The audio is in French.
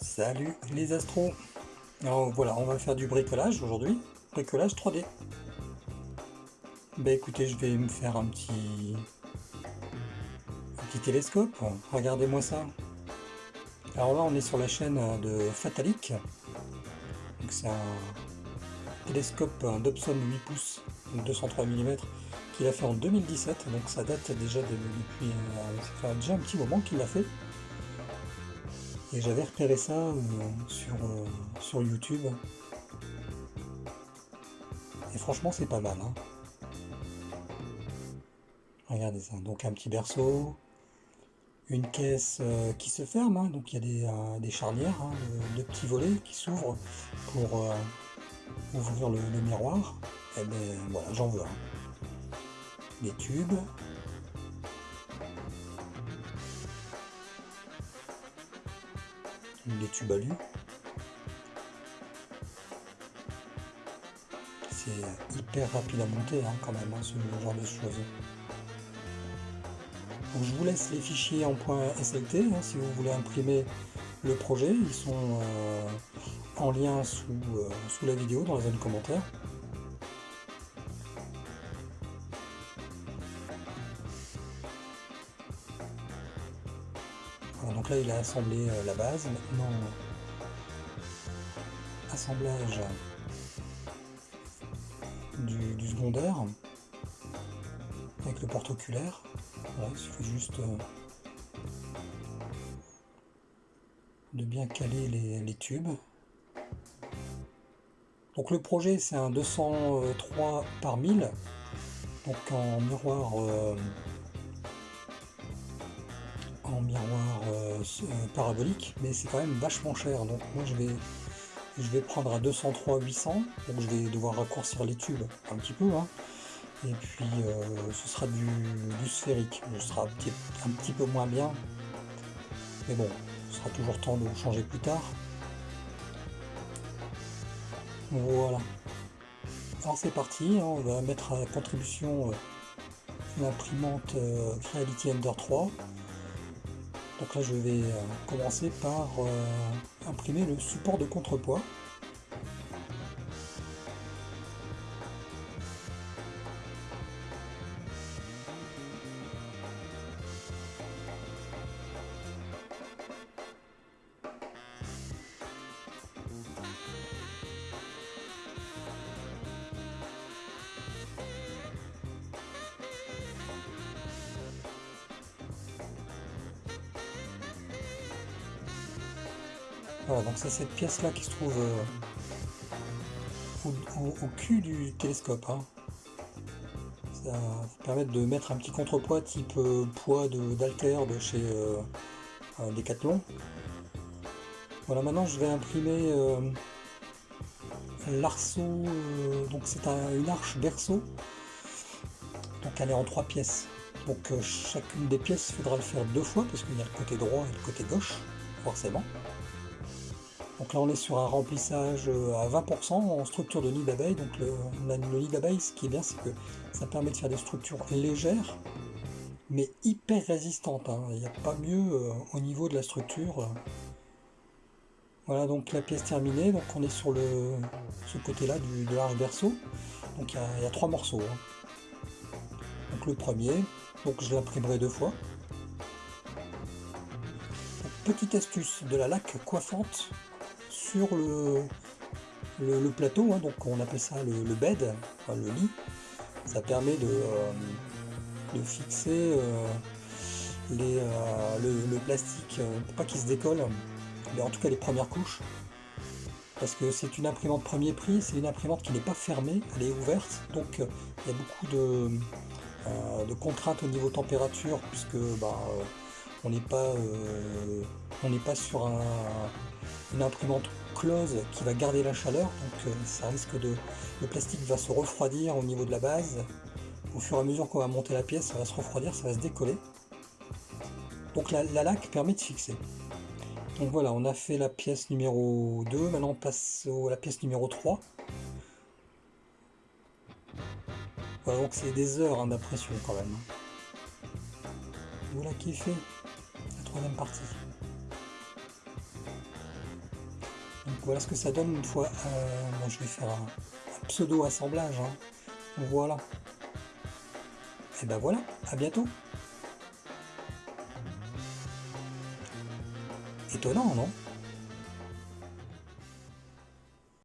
Salut les astros Alors voilà, on va faire du bricolage aujourd'hui, bricolage 3D. Bah écoutez, je vais me faire un petit... un petit télescope, regardez-moi ça. Alors là, on est sur la chaîne de Fatalic. Donc c'est un télescope Dobson 8 pouces, 203 mm, qu'il a fait en 2017, donc ça date déjà de, depuis... Euh, ça fait déjà un petit moment qu'il l'a fait. Et j'avais repéré ça euh, sur, euh, sur YouTube. Et franchement, c'est pas mal. Hein. Regardez ça. Donc un petit berceau, une caisse euh, qui se ferme. Hein. Donc il y a des, charnières, hein, de, petits volets qui s'ouvrent pour ouvrir le, miroir. Et eh bien voilà, j'en veux. Des tubes, des tubes à C'est hyper rapide à monter hein, quand même, hein, ce genre de choses. je vous laisse les fichiers en point SLT hein, si vous voulez imprimer le projet. Ils sont euh, en lien sous, euh, sous la vidéo dans la zone commentaire. Donc là il a assemblé euh, la base, maintenant assemblage du, secondaire avec le porte-oculaire. il suffit juste euh, de bien caler les, tubes. Donc le projet c'est un 203 par 1000, donc en miroir euh, en miroir parabolique, mais c'est quand même vachement cher. Donc moi je vais, je vais prendre à 203 800, donc je vais devoir raccourcir les tubes un petit peu. Hein. Et puis euh, ce sera du, sphérique, ce sera un petit, peu moins bien. Mais bon, ce sera toujours temps de changer plus tard. Voilà. Alors c'est parti, hein. on va mettre à contribution l'imprimante Creality Ender 3. Donc là je vais euh, commencer par euh, imprimer le support de contrepoids. Voilà, donc c'est cette pièce-là qui se trouve euh, au, cul du télescope. Hein. Ça va permettre de mettre un petit contrepoids type euh, poids d'alter de, chez euh, Decathlon. Voilà, maintenant je vais imprimer l'arceau, donc c'est une arche berceau, donc elle est en trois pièces. Donc chacune des pièces, il faudra le faire deux fois parce qu'il y a le côté droit et le côté gauche, forcément. Donc là on est sur un remplissage euh, à 20% en structure de nid d'abeille. Donc le, nid d'abeille, ce qui est bien, c'est que ça permet de faire des structures légères, mais hyper résistantes. Hein. Il n'y a pas mieux euh, au niveau de la structure. Voilà donc la pièce terminée. Donc on est sur le ce côté-là de l'arche berceau. Donc il y, a, trois morceaux. Hein. Donc le premier, donc je l'imprimerai deux fois. petite astuce de la laque coiffante le, plateau, hein, donc on appelle ça le, bed, le lit. Ça permet de, euh, de fixer euh, les, euh, le, plastique, pour pas qu'il se décolle, mais en tout cas les premières couches. Parce que c'est une imprimante premier prix, c'est une imprimante qui n'est pas fermée, elle est ouverte, donc il y a beaucoup de, de contraintes au niveau température, puisque bah, on n'est pas, on n'est pas sur un, une imprimante close qui va garder la chaleur, donc euh, ça risque de... Le plastique va se refroidir au niveau de la base. Au fur et à mesure qu'on va monter la pièce, ça va se refroidir, ça va se décoller. Donc la, laque permet de fixer. Donc voilà, on a fait la pièce numéro 2, maintenant on passe à la pièce numéro 3. Voilà, donc c'est des heures hein, d'impression quand même. Voilà qui est fait, la troisième partie. Donc voilà ce que ça donne une fois. Euh, bon, je vais faire un, pseudo assemblage. Hein. Voilà. Et ben voilà, à bientôt. Étonnant, non?